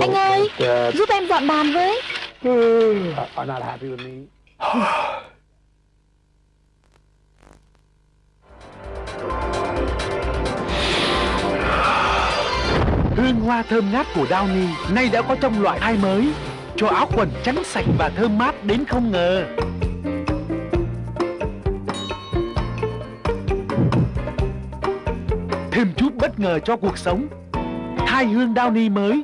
Anh ơi Giúp em dọn bàn với. Hương hoa thơm ngát của Downy nay đã có trong loại hai mới. Cho áo quần trắng sạch và thơm mát đến không ngờ. Thêm chút bất ngờ cho cuộc sống. Thai hương Downy mới.